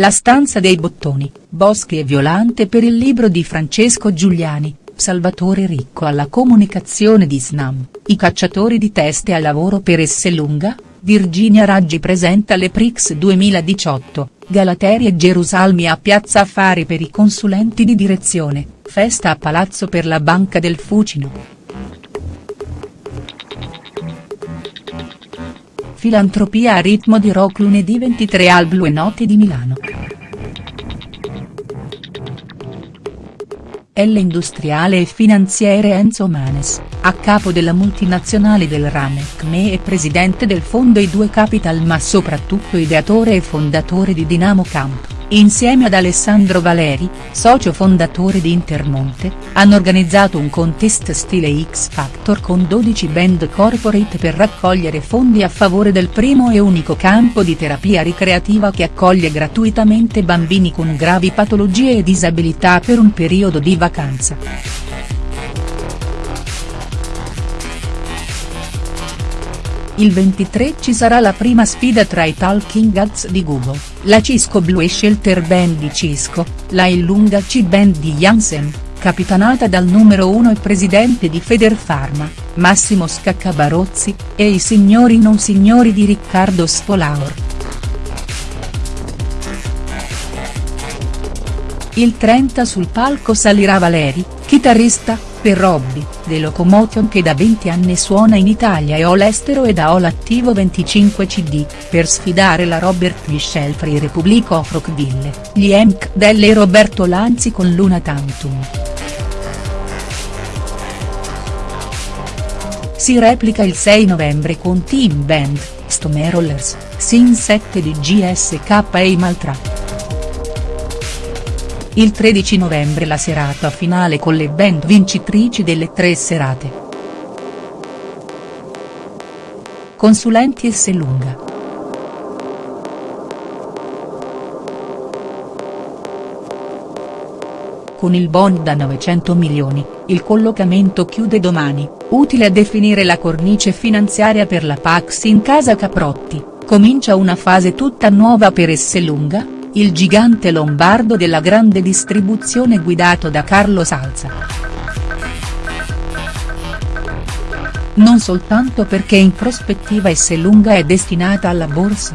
La stanza dei bottoni, Boschi e Violante per il libro di Francesco Giuliani, Salvatore Ricco alla comunicazione di Snam, i cacciatori di teste al lavoro per Esselunga, Virginia Raggi presenta le Prix 2018, Galateri e Gerusalmi a Piazza Affari per i consulenti di direzione, festa a Palazzo per la Banca del Fucino. Filantropia a ritmo di rock lunedì 23 al Blue Note di Milano. L industriale e finanziere Enzo Manes, a capo della multinazionale del rame CME e presidente del fondo I2 Capital ma soprattutto ideatore e fondatore di Dinamo Camp insieme ad Alessandro Valeri, socio fondatore di Intermonte, hanno organizzato un contest stile X Factor con 12 band corporate per raccogliere fondi a favore del primo e unico campo di terapia ricreativa che accoglie gratuitamente bambini con gravi patologie e disabilità per un periodo di vacanza. Il 23 ci sarà la prima sfida tra i Talking Heads di Google, la Cisco Blue Shelter Band di Cisco, la Illunga C Band di Janssen, capitanata dal numero 1 e presidente di Federpharma, Massimo Scaccabarozzi, e i signori non signori di Riccardo Spolaor. Il 30 sul palco salirà Valeri, chitarrista, per Robby, The Locomotion che da 20 anni suona in Italia e all'estero ed ha l'attivo 25 cd, per sfidare la Robert Michel Free Republic of Rockville, gli Emk Delle e Roberto Lanzi con Luna Tantum. Si replica il 6 novembre con Team Band, Stone Rollers, Sin 7 di GSK e i Maltrap. Il 13 novembre la serata finale con le band vincitrici delle tre serate. Consulenti Esselunga. Con il bond da 900 milioni, il collocamento chiude domani, utile a definire la cornice finanziaria per la Pax in casa Caprotti, comincia una fase tutta nuova per Esselunga, il gigante lombardo della grande distribuzione guidato da Carlo Salza. Non soltanto perché in prospettiva Esselunga è destinata alla borsa.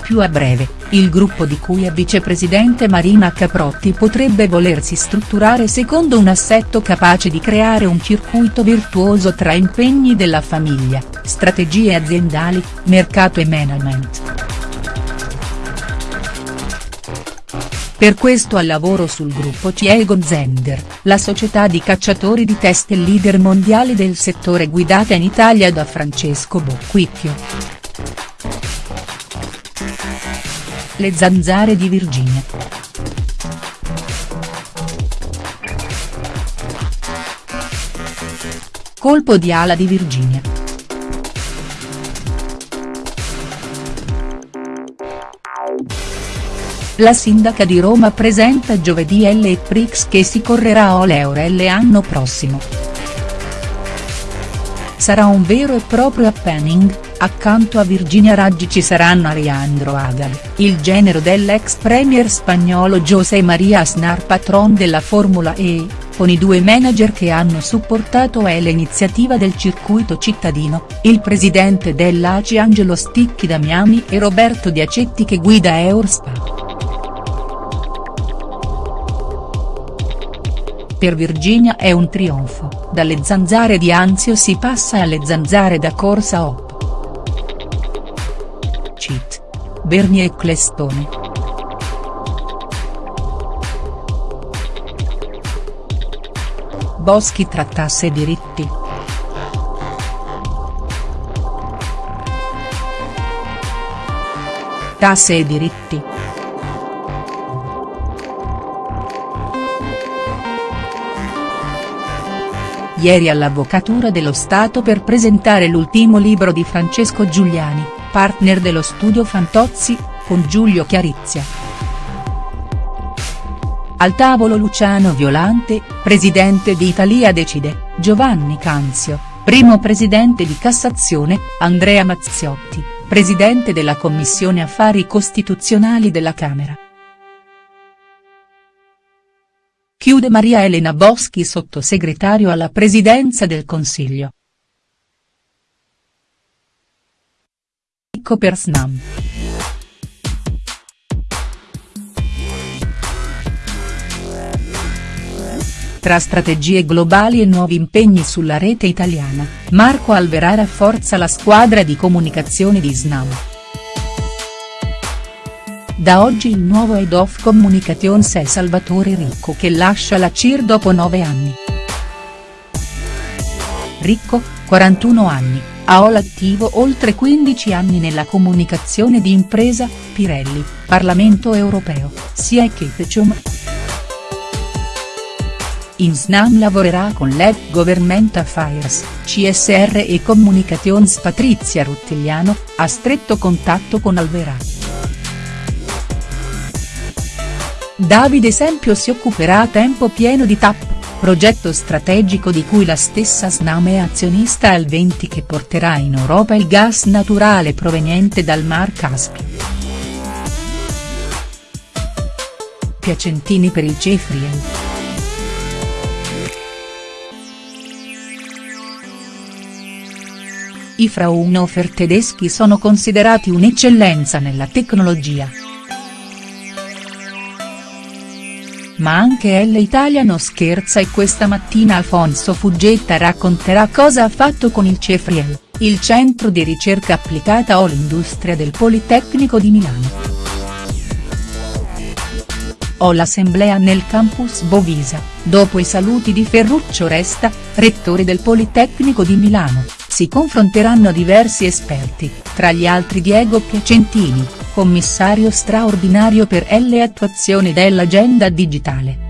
Più a breve, il gruppo di cui è vicepresidente Marina Caprotti potrebbe volersi strutturare secondo un assetto capace di creare un circuito virtuoso tra impegni della famiglia, strategie aziendali, mercato e management. Per questo al lavoro sul gruppo Ciego Zender, la società di cacciatori di teste leader mondiale del settore guidata in Italia da Francesco Bocquicchio. Le zanzare di Virginia. Colpo di ala di Virginia. La sindaca di Roma presenta giovedì L Prix che si correrà a Oleore l'anno prossimo. Sarà un vero e proprio happening, Accanto a Virginia Raggi ci saranno Alejandro Agag, il genero dell'ex premier spagnolo José María Aznar patron della Formula E, con i due manager che hanno supportato l'iniziativa del circuito cittadino, il presidente dell'ACI Angelo Sticchi da Miami e Roberto Diacetti che guida Eurspa. Per Virginia è un trionfo, dalle zanzare di Anzio si passa alle zanzare da Corsa Op. Cheat. Bernie e Clestone. Boschi trattasse diritti. Tasse e diritti. Ieri all'Avvocatura dello Stato per presentare l'ultimo libro di Francesco Giuliani, partner dello studio Fantozzi, con Giulio Chiarizia. Al tavolo Luciano Violante, presidente di Italia Decide, Giovanni Canzio, primo presidente di Cassazione, Andrea Mazziotti, presidente della Commissione Affari Costituzionali della Camera. Chiude Maria Elena Boschi sottosegretario alla Presidenza del Consiglio. Ricco per Snam. Tra strategie globali e nuovi impegni sulla rete italiana, Marco Alverà rafforza la squadra di comunicazione di Snam. Da oggi il nuovo Head of Communications è Salvatore Ricco che lascia la CIR dopo nove anni. Ricco, 41 anni, ha attivo oltre 15 anni nella comunicazione di impresa, Pirelli, Parlamento europeo, sia e Ketchum. In Snam lavorerà con l'Ed Government Affairs, CSR e Communications Patrizia Ruttigliano, a stretto contatto con Alverà. Davide Esempio si occuperà a tempo pieno di TAP, progetto strategico di cui la stessa Snam è azionista al 20 che porterà in Europa il gas naturale proveniente dal Mar Caspio. Piacentini per il Cefrien. I Fraunhofer tedeschi sono considerati un'eccellenza nella tecnologia. Ma anche L Italia non scherza e questa mattina Alfonso Fuggetta racconterà cosa ha fatto con il Cefriel, il centro di ricerca applicata o l'industria del Politecnico di Milano. O l'assemblea nel campus Bovisa, dopo i saluti di Ferruccio Resta, rettore del Politecnico di Milano, si confronteranno diversi esperti, tra gli altri Diego Piacentini, commissario straordinario per L attuazione dell'agenda digitale.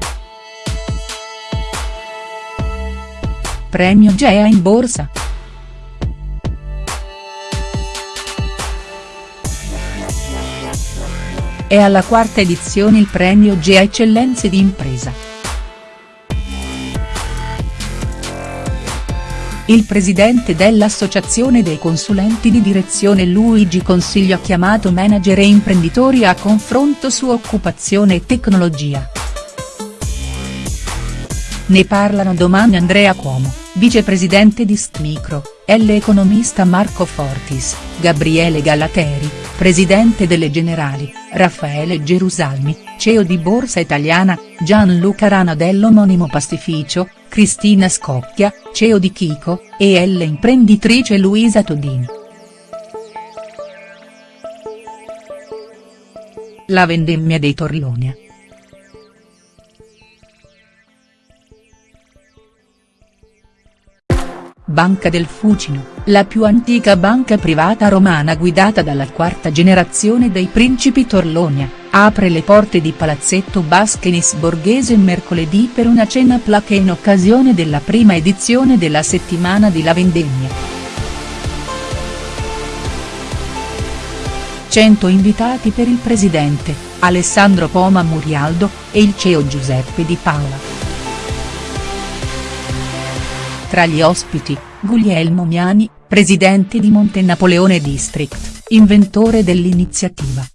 Premio Gea in borsa. È alla quarta edizione il premio GEA Eccellenze di Impresa. Il presidente dell'Associazione dei consulenti di direzione Luigi Consiglio ha chiamato manager e imprenditori a confronto su occupazione e tecnologia. Ne parlano domani Andrea Cuomo, vicepresidente di Stmicro, e l'economista Marco Fortis, Gabriele Galateri, presidente delle Generali, Raffaele Gerusalmi, CEO di Borsa Italiana, Gianluca Rana dell'omonimo pastificio, Cristina Scocchia, CEO di Kiko, e l'imprenditrice Luisa Todini. La vendemmia dei Torlonia. Banca del Fucino, la più antica banca privata romana guidata dalla quarta generazione dei principi Torlonia, apre le porte di Palazzetto Baschenis Borghese mercoledì per una cena placa in occasione della prima edizione della settimana di La Vendemmia. 100 invitati per il presidente, Alessandro Poma Murialdo, e il CEO Giuseppe Di Paola. Tra gli ospiti, Guglielmo Miani, presidente di Monte Napoleone District, inventore dell'iniziativa.